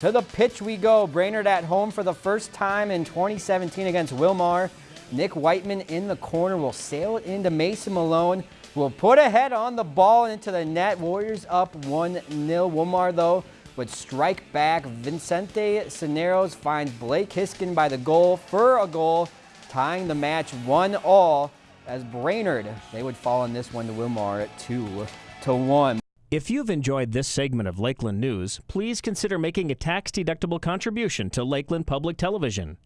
To the pitch we go. Brainerd at home for the first time in 2017 against Willmar. Nick Whiteman in the corner will sail it into Mason Malone. Will put a head on the ball into the net. Warriors up 1-0. Willmar, though, would strike back. Vincente Cineros finds Blake Hiskin by the goal for a goal, tying the match 1-all as Brainerd, they would fall in this one to Willmar at 2 to 1. If you've enjoyed this segment of Lakeland News, please consider making a tax-deductible contribution to Lakeland Public Television.